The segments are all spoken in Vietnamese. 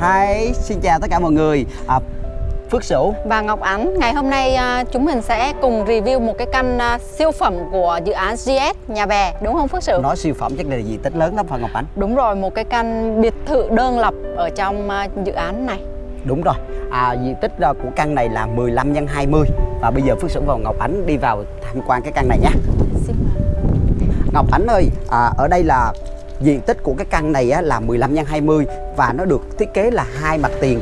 Hi, xin chào tất cả mọi người à, Phước Sửu và Ngọc Ánh. Ngày hôm nay à, chúng mình sẽ cùng review một cái căn à, siêu phẩm của dự án GS Nhà Bè, đúng không Phước Sửu? Nói siêu phẩm chắc là diện tích lớn lắm phải Ngọc Ánh Đúng rồi, một cái căn biệt thự đơn lập ở trong à, dự án này. Đúng rồi, à, diện tích của căn này là 15 x 20 Và bây giờ Phước Sửu và Ngọc Ánh đi vào tham quan cái căn này nhé. Ngọc Ánh ơi, à, ở đây là diện tích của cái căn này á, là 15 x 20 Và nó được thiết kế là hai mặt tiền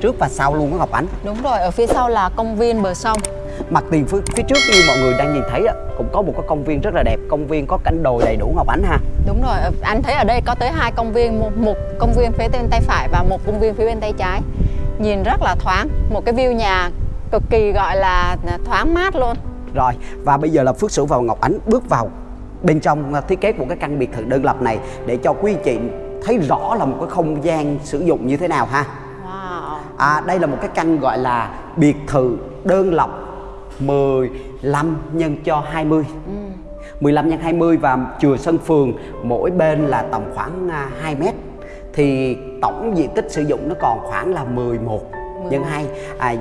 trước và sau luôn đó Ngọc Ánh Đúng rồi, ở phía sau là công viên bờ sông. Mặt tiền phía, phía trước như mọi người đang nhìn thấy á, cũng có một cái công viên rất là đẹp Công viên có cảnh đồi đầy đủ Ngọc Ánh ha Đúng rồi, anh thấy ở đây có tới hai công viên, một, một công viên phía bên tay phải và một công viên phía bên tay trái. Nhìn rất là thoáng, một cái view nhà cực kỳ gọi là thoáng mát luôn. Rồi và bây giờ là Phước Sửu và Ngọc Ánh bước vào bên trong à, thiết kế của cái căn biệt thự đơn lập này để cho quý anh chị thấy rõ là một cái không gian sử dụng như thế nào ha. Wow. À, đây là một cái căn gọi là biệt thự đơn lập 15 nhân cho 20. 15 nhân 20 và chùa sân phường mỗi bên là tầm khoảng à, 2 mét. Thì tổng diện tích sử dụng nó còn khoảng là 11 nhân 2 à,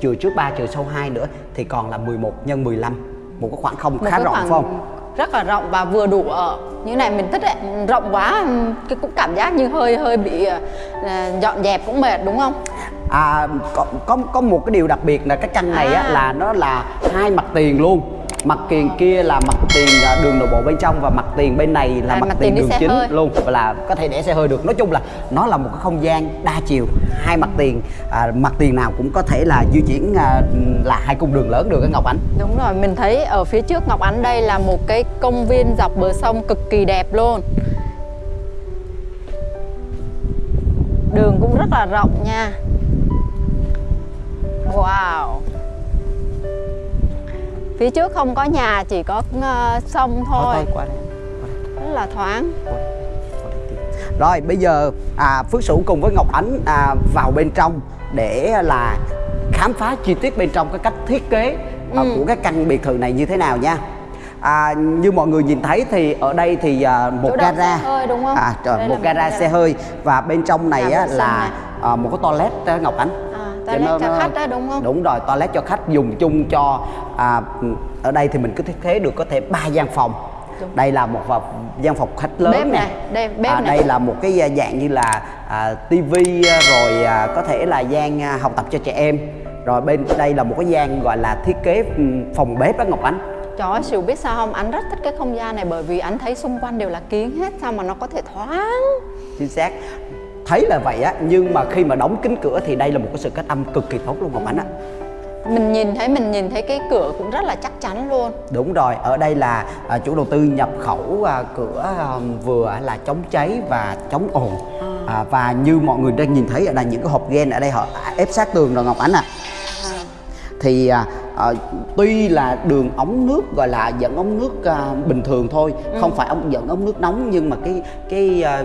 chùa trước 3 chùa sau 2 nữa thì còn là 11 nhân 15 một cái khoảng không một khá rộng khoảng phải không? Rất là rộng và vừa đủ ở như này mình thích đấy rộng quá cái cũng cảm giác như hơi hơi bị à, dọn dẹp cũng mệt đúng không À, có, có có một cái điều đặc biệt là cái căn này á, À. là nó là hai mặt tiền luôn mặt tiền kia là mặt tiền à, đường nội bộ bên trong và mặt tiền bên này là À, mặt, mặt tiền tiền đường chính hơi. luôn và là có thể để xe hơi được. Nói chung là nó là một cái không gian đa chiều hai mặt tiền à, mặt tiền nào cũng có thể là di chuyển à, là hai cung đường lớn được cái Ngọc Ánh. Đúng rồi mình thấy ở phía trước Ngọc Ánh đây là một cái công viên dọc bờ sông cực kỳ đẹp luôn. Đường cũng rất là rộng nha. Wow phía trước không có nhà chỉ có ờ, sông thôi qua đây, qua đây. rất là thoáng Rồi bây giờ à, Phước Sửu cùng với Ngọc Ánh à, vào bên trong để là khám phá chi tiết bên trong cái cách thiết kế à, của cái căn biệt thự này như thế nào nha. À, như mọi người nhìn thấy thì ở đây thì à, một Chỗ gara xe hơi đúng không? À, trời, Đây một gara xe hơi và bên trong này á, là à, một cái toilet Ngọc Ánh. Cho toilet nó- cho nó- khách đó đúng không? Đúng rồi, toilet cho khách dùng chung cho à, ở đây thì mình cứ thiết kế được có thể ba gian phòng. Đúng. Đây là một gian phòng khách lớn Bếp này, đây, bếp à, này. đây là một cái à, dạng như là à, tivi à, rồi à, có thể là gian à, học tập cho trẻ em rồi bên đây là một cái gian gọi là thiết kế ừm, phòng bếp đó Ngọc Ánh Trời ơi, Sửu biết sao không? Anh rất thích cái không gian này bởi vì anh thấy xung quanh đều là kiến hết sao mà nó có thể thoáng. chính xác thấy là vậy á nhưng mà khi mà đóng kính cửa thì đây là một cái sự cách âm cực kỳ tốt luôn Ngọc Ánh á Mình nhìn thấy mình nhìn thấy cái cửa cũng rất là chắc chắn luôn. đúng rồi ở đây là à, chủ đầu tư nhập khẩu à, cửa à, vừa là chống cháy và chống ồn. À, và như mọi người đang nhìn thấy ở đây những cái hộp gen ở đây họ ép sát tường rồi Ngọc Ánh ạ. Thì à, à, tuy là đường ống nước gọi là dẫn ống nước à, bình thường thôi không phải ống dẫn ống nước nóng nhưng mà cái cái à,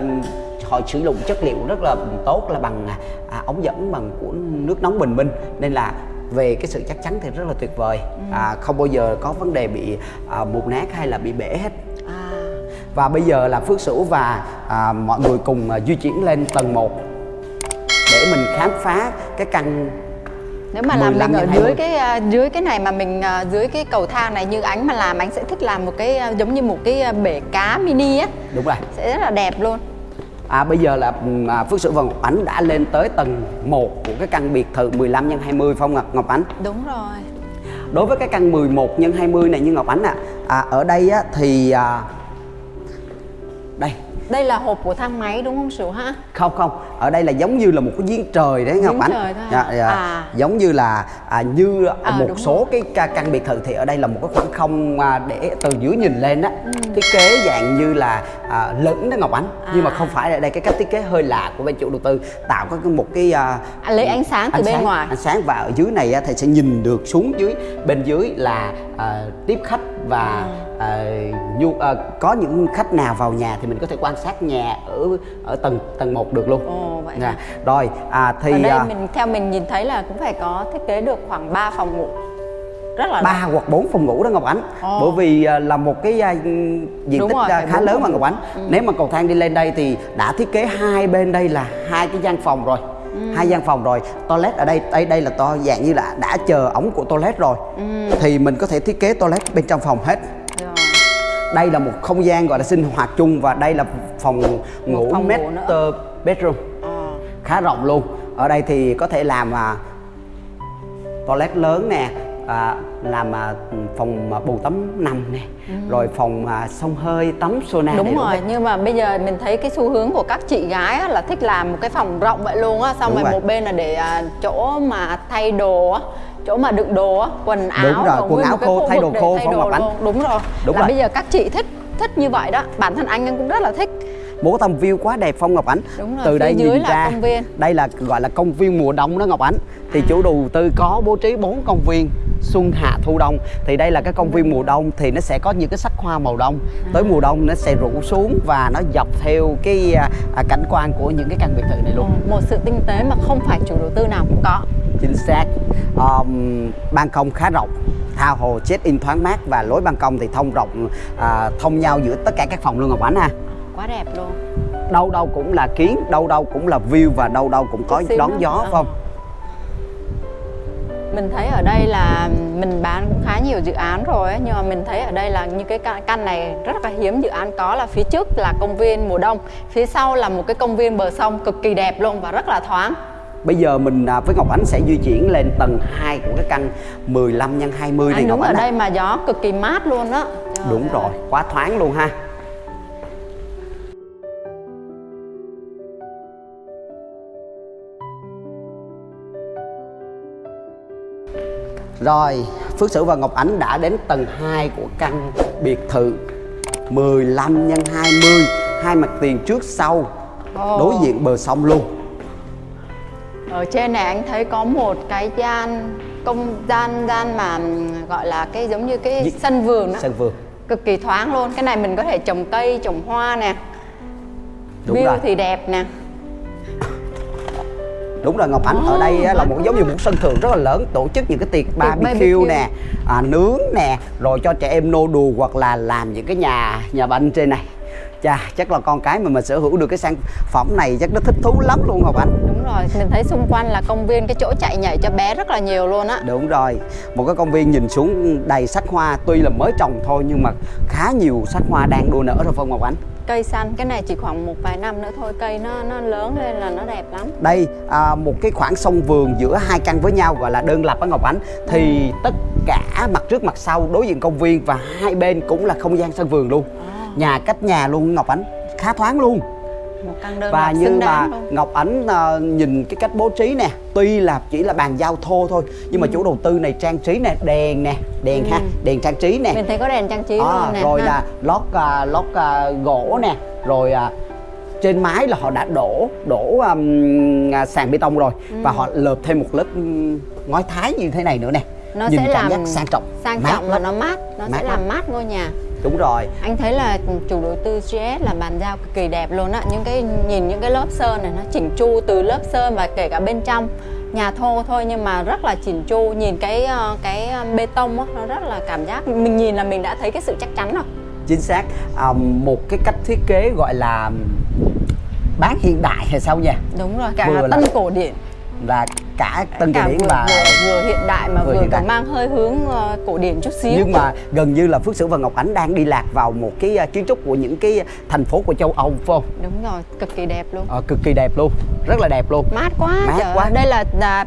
họ sử dụng chất liệu rất là tốt là bằng à, ống dẫn bằng của nước nóng bình minh. Nên là về cái sự chắc chắn thì rất là tuyệt vời. À, không bao giờ có vấn đề bị à, mục nát hay là bị bể hết. À, và bây giờ là Phước Sửu và à, mọi người cùng à, di chuyển lên tầng 1 để mình khám phá cái căn nếu mà làm 15 mình ở dưới 20. cái à, dưới cái này mà mình à, dưới cái cầu thang này như ánh mà làm anh sẽ thích làm một cái à, giống như một cái à, bể cá mini á. Đúng rồi. Sẽ rất là đẹp luôn. À, bây giờ là ừm, à, Phước Sửu và Ngọc Ánh đã lên tới tầng 1 của cái căn biệt thự 15 x 20 phong Ngọc, Ngọc Ánh. Đúng rồi. Đối với cái căn 11 x 20 này như Ngọc Ánh ạ, à, ở đây á, thì à, đây Đây là hộp của thang máy đúng không Sửu ha? không không ở đây là giống như là một cái giếng trời đấy Ngọc Ánh Dạ, hả? dạ. À. giống như là à, như À, một số cái ca- căn biệt thự thì ở đây là một cái khoảng không à, để từ dưới nhìn lên á Ừ. thiết kế dạng như là à, lửng đó Ngọc Ánh nhưng mà À. không phải ở đây cái cách thiết kế hơi lạ của bên chủ đầu tư tạo có cái- một cái à, À, lấy ánh sáng từ bên ngoài. ánh sáng và ở dưới này á, thì sẽ nhìn được xuống dưới bên dưới là à, tiếp khách và Ừ. à, nhu, à, có những khách nào vào nhà thì mình có thể quan sát nhà ở ở tầng tầng 1 được luôn. Ồ, vậy hả? Rồi à, thì ở đây à, mình theo mình nhìn thấy là cũng phải có thiết kế được khoảng 3 phòng ngủ. rất là ba hoặc bốn phòng ngủ đó Ngọc Ánh Ồ. bởi vì à, là một cái à, diện Đúng tích rồi, à, khá lớn mà Ngọc. Ánh Ừ. nếu mà cầu thang đi lên đây thì đã thiết kế hai bên đây là hai cái gian phòng rồi Ừ. hai gian phòng rồi toilet ở đây đây đây là to dạng như là đã chờ ống của toilet rồi Ừ. thì mình có thể thiết kế toilet bên trong phòng hết Rồi. đây là một không gian gọi là sinh hoạt chung và đây là phòng ngủ phòng ngủ master nữa. bedroom Ờ. khá rộng luôn ở đây thì có thể làm à, toilet lớn nè à, làm à, phòng à, bồn tắm nằm nè rồi phòng à, xông hơi tắm sauna đúng rồi hết. nhưng mà bây giờ mình thấy cái xu hướng của các chị gái á, là thích làm một cái phòng rộng vậy luôn á xong Đúng rồi rồi. một bên là để à, chỗ mà thay đồ á chỗ mà đựng đồ á quần áo Đúng rồi, quần áo khô, thay đồ khô, thay đồ Ngọc Ánh. luôn. đúng rồi Đúng là rồi. bây giờ các chị thích thích như vậy đó bản thân anh cũng rất là thích một cái tầm view quá đẹp phong ngọc ánh Đúng rồi, từ đây dưới nhìn là ra công viên. đây là gọi là công viên mùa đông đó ngọc ánh thì chủ đầu tư có bố trí bốn công viên xuân hạ thu đông. Thì đây là cái công viên mùa đông thì nó sẽ có những cái sắc hoa màu đông. Tới mùa đông nó sẽ rủ xuống và nó dọc theo cái à, à, cảnh quan của những cái căn biệt thự này luôn. Một sự tinh tế mà không phải chủ đầu tư nào cũng có. Chính xác. Um, ban công khá rộng thao hồ check in thoáng mát và lối ban công thì thông rộng à, thông nhau giữa tất cả các phòng luôn ngọc ánh ha. Quá đẹp luôn. Đâu đâu cũng là kiến đâu đâu cũng là view và đâu đâu cũng có xíu đón gió Ờ. phải không mình thấy ở đây là mình bán cũng khá nhiều dự án rồi ấy, nhưng mà mình thấy ở đây là như cái căn- này rất là hiếm dự án có là phía trước là công viên mùa đông phía sau là một cái công viên bờ sông cực kỳ đẹp luôn và rất là thoáng Bây giờ mình à, với Ngọc Ánh sẽ di chuyển lên tầng 2 của cái căn 15 x 20 này anh Ngọc ở Ánh ạ. đây mà gió cực kỳ mát luôn đó Trời Đúng rồi, quá thoáng luôn ha. Rồi, Phước Sử và Ngọc Ánh đã đến tầng 2 của căn biệt thự. 15 x 20 Hai mặt tiền trước sau. Ồ. Đối diện bờ sông luôn. Ở trên này anh thấy có một cái gian công gian gian mà gọi là cái giống như cái Gì? sân vườn đó Sân vườn. Cực kỳ thoáng luôn. Cái này mình có thể trồng cây trồng hoa nè. Đúng view rồi. thì đẹp nè Đúng rồi Ngọc Ánh ở đây là mát một giống như một sân thượng rất là lớn tổ chức những cái tiệc barbecue nè, à, nướng nè, rồi cho trẻ em nô đùa hoặc là làm những cái nhà nhà banh trên này. Chà, chắc là con cái mà mình sở hữu được cái sản phẩm này chắc nó thích thú lắm luôn Ngọc Ánh. đúng rồi mình thấy xung quanh là công viên cái chỗ chạy nhảy cho bé rất là nhiều luôn á Đúng rồi, một cái công viên nhìn xuống đầy sắc hoa tuy là mới trồng thôi nhưng mà khá nhiều sắc hoa đang đua nở rồi Phong Ngọc Ánh. Cây xanh. Cái này chỉ khoảng một vài năm nữa thôi cây nó nó lớn lên là nó đẹp lắm. Đây à, một cái khoảng sông vườn giữa hai căn với nhau gọi là đơn lập á Ngọc Ánh. Thì tất cả mặt trước mặt sau đối diện công viên và hai bên cũng là không gian sân vườn luôn. Nhà cách nhà luôn Ngọc Ánh khá thoáng luôn. Một căn đơn Và lập như xứng mà luôn Ngọc Ánh à, nhìn cái cách bố trí nè Tuy là chỉ là bàn giao thô thôi Nhưng mà chủ đầu tư này trang trí nè Đèn nè, đèn ha, đèn trang trí nè. Mình thấy có đèn trang trí à, luôn nè rồi ha. là lót à, lót à, gỗ nè rồi à, trên mái là họ đã đổ đổ um, sàn bê tông rồi. Và họ lợp thêm một lớp ngói thái như thế này nữa nè. Nó nhìn sẽ cảm làm giác sang trọng sang mát trọng và lắm. nó mát nó Mát sẽ làm mát ngôi nhà đúng rồi. Anh thấy là chủ đầu tư GS là bàn giao cực kỳ đẹp luôn á. Những cái nhìn những cái lớp sơn này nó chỉnh chu từ lớp sơn và kể cả bên trong. Nhà thô thôi nhưng mà rất là chỉnh chu. Nhìn cái ờ, cái ờ, bê tông á nó rất là cảm giác. Mình nhìn là mình đã thấy cái sự chắc chắn rồi. Chính xác. À, một cái cách thiết kế gọi là bán hiện đại hay sao nha? Đúng rồi cả Vừa là là- tân cổ điển. Là cả tân cả điển vừa, và vừa, vừa hiện đại mà vừa vừa, còn mang hơi hướng ờ, cổ điển chút xíu. Nhưng mà gần như là Phước Sử và Ngọc Ánh đang đi lạc vào một cái à, kiến trúc của những cái thành phố của châu Âu phải không? đúng rồi cực kỳ đẹp luôn. Ờ, cực kỳ đẹp luôn rất là đẹp luôn. Mát quá Mát trời quá. đây là, là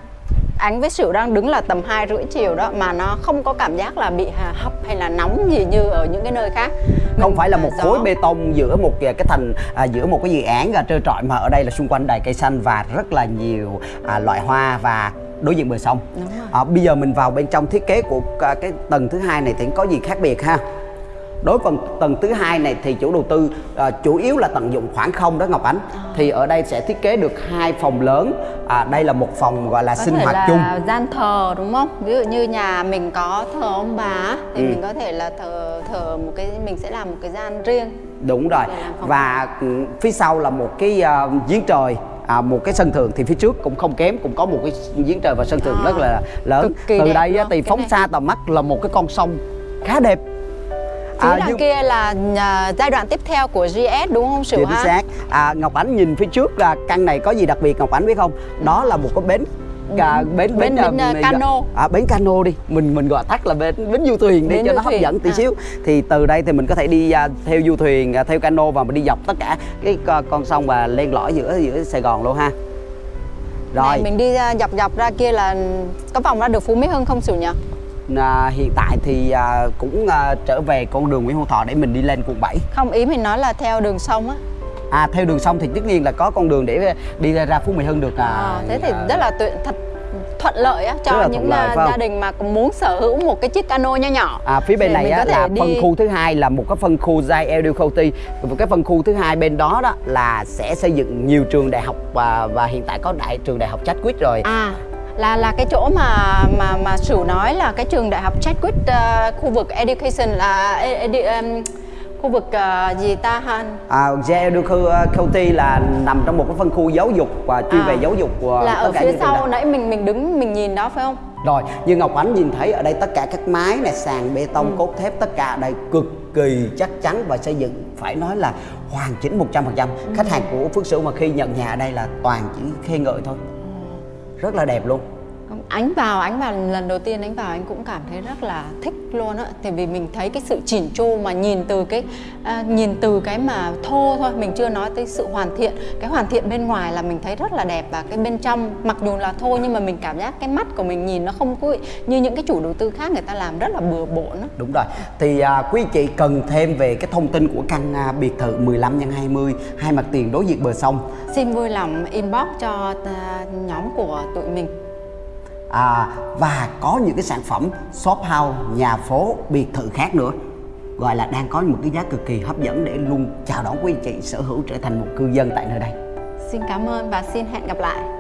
ánh với sửu đang đứng là tầm hai rưỡi chiều đó mà nó không có cảm giác là bị hà- hấp hay là nóng gì như ở những cái nơi khác không phải là một gió. khối bê tông giữa một cái thành à, giữa một cái dự án à, trơ trọi mà ở đây là xung quanh đầy cây xanh và rất là nhiều à, loại hoa và đối diện bờ sông à, bây giờ mình vào bên trong thiết kế của à, cái tầng thứ hai này thì có gì khác biệt ha đối với tầng thứ hai này thì chủ đầu tư à, chủ yếu là tận dụng khoảng không đó Ngọc Ánh. À. thì ở đây sẽ thiết kế được hai phòng lớn. À, đây là một phòng gọi là có sinh hoạt là chung. gian thờ đúng không? Ví dụ như nhà mình có thờ ông bà thì Ừ. mình có thể là thờ thờ một cái mình sẽ làm một cái gian riêng. Đúng rồi. Và ừ, phía sau là một cái à, giếng trời. À, một cái sân thượng thì phía trước cũng không kém cũng có một cái giếng trời và sân thượng À, rất là lớn. Từ đây á, thì phóng này. xa tầm mắt là một cái con sông khá đẹp phía À, đằng nhưng- kia là à, giai đoạn tiếp theo của GS đúng không Sửu chính ha xác à, Ngọc Ánh nhìn phía trước là căn này có gì đặc biệt Ngọc Ánh biết không? Đó là một cái bến à, bến Bến- bến, à, mình- cano. à, bến cano đi. Mình mình gọi tắt là bến bến du thuyền đi Bến cho nó hấp thuyền, dẫn tí à. xíu. Thì từ đây thì mình có thể đi à, theo du thuyền à, theo cano và mình đi dọc tất cả cái co- con sông và len lỏi giữa giữa Sài Gòn luôn ha. Rồi. Này, mình đi à, dọc dọc ra kia là có vòng ra được Phú Mỹ Hưng không Sửu nhỉ à, hiện tại thì à, cũng à, trở về con đường Nguyễn Hữu Thọ để mình đi lên quận 7 không ý mình nói là theo đường sông á. À theo đường sông thì tất nhiên là có con đường để đi ra Phú Mỹ Hưng được à, à, thế thì à, rất là tuyệt thật thuận lợi á cho những lợi, à, gia đình mà muốn sở hữu một cái chiếc cano nho nhỏ. À, phía bên này á, là đi- phân khu thứ hai là một cái phân khu Zai Edu County một cái phân khu thứ hai bên đó đó là sẽ xây dựng nhiều trường đại học và và hiện tại có đại trường đại học Chadwick rồi. À là là cái chỗ mà mà mà Sửu nói là cái trường đại học Chadwick uh, khu vực education là edu, um, khu vực uh, gì ta han à, Edu County là nằm trong một cái phân khu giáo dục và chuyên À, về giáo dục của là tất ở cả phía sau nãy mình mình đứng mình nhìn đó phải không? Rồi, như Ngọc Ánh nhìn thấy ở đây tất cả các mái này, sàn bê Ừ. tông, cốt thép tất cả ở đây cực kỳ chắc chắn và xây dựng phải nói là hoàn chỉnh 100%. Ừ. Khách hàng của Phước Sửu mà khi nhận nhà ở đây là toàn chỉ khen ngợi thôi. Rất là đẹp luôn. Ánh vào, ánh vào lần đầu tiên ánh vào anh cũng cảm thấy rất là thích luôn á Tại vì mình thấy cái sự chỉn chu mà nhìn từ cái à, nhìn từ cái mà thô thôi Mình chưa nói tới sự hoàn thiện Cái hoàn thiện bên ngoài là mình thấy rất là đẹp Và cái bên trong mặc dù là thô nhưng mà mình cảm giác cái mắt của mình nhìn nó không có Như những cái chủ đầu tư khác người ta làm rất là bừa bộn á Đúng rồi. Thì à, quý chị cần thêm về cái thông tin của căn à, biệt thự 15 x 20 hai mặt tiền đối diện bờ sông. Xin vui lòng inbox cho à, nhóm của tụi mình À, và có những cái sản phẩm shop house, nhà phố, biệt thự khác nữa gọi là đang có một cái giá cực kỳ hấp dẫn để luôn chào đón quý chị sở hữu trở thành một cư dân tại nơi đây. Xin cảm ơn và xin hẹn gặp lại